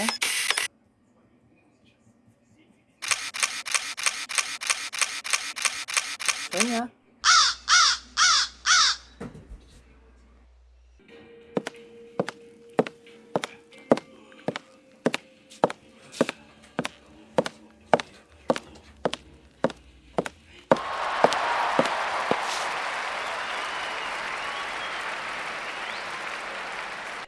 né?